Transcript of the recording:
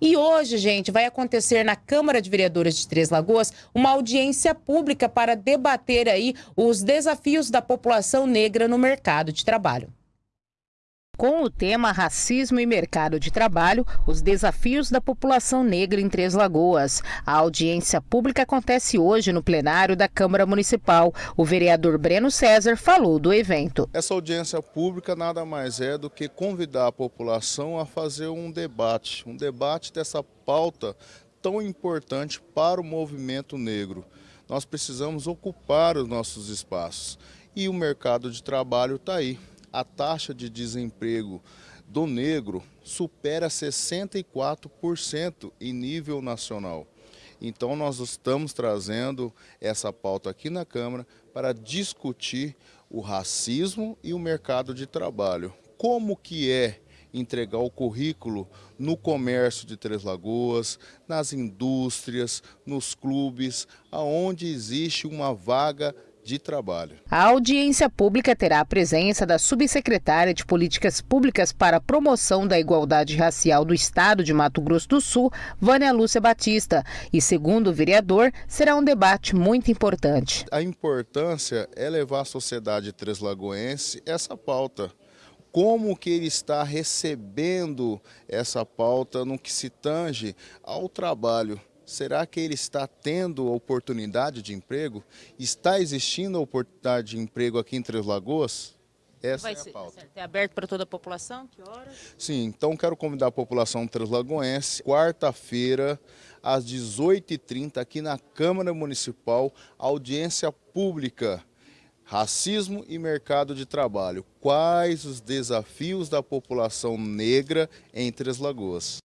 E hoje, gente, vai acontecer na Câmara de Vereadores de Três Lagoas uma audiência pública para debater aí os desafios da população negra no mercado de trabalho. Com o tema Racismo e Mercado de Trabalho, os desafios da população negra em Três Lagoas. A audiência pública acontece hoje no plenário da Câmara Municipal. O vereador Breno César falou do evento. Essa audiência pública nada mais é do que convidar a população a fazer um debate, um debate dessa pauta tão importante para o movimento negro. Nós precisamos ocupar os nossos espaços e o mercado de trabalho está aí a taxa de desemprego do negro supera 64% em nível nacional. Então nós estamos trazendo essa pauta aqui na Câmara para discutir o racismo e o mercado de trabalho. Como que é entregar o currículo no comércio de Três Lagoas, nas indústrias, nos clubes, aonde existe uma vaga de trabalho. A audiência pública terá a presença da subsecretária de Políticas Públicas para a Promoção da Igualdade Racial do Estado de Mato Grosso do Sul, Vânia Lúcia Batista. E, segundo o vereador, será um debate muito importante. A importância é levar à sociedade treslagoense essa pauta como que ele está recebendo essa pauta no que se tange ao trabalho. Será que ele está tendo oportunidade de emprego? Está existindo oportunidade de emprego aqui em Três Lagoas? Essa Vai é a ser, pauta. É aberto para toda a população? Que horas? Sim, então quero convidar a população translagoense, quarta-feira, às 18h30, aqui na Câmara Municipal, audiência pública. Racismo e mercado de trabalho. Quais os desafios da população negra em Três Lagoas?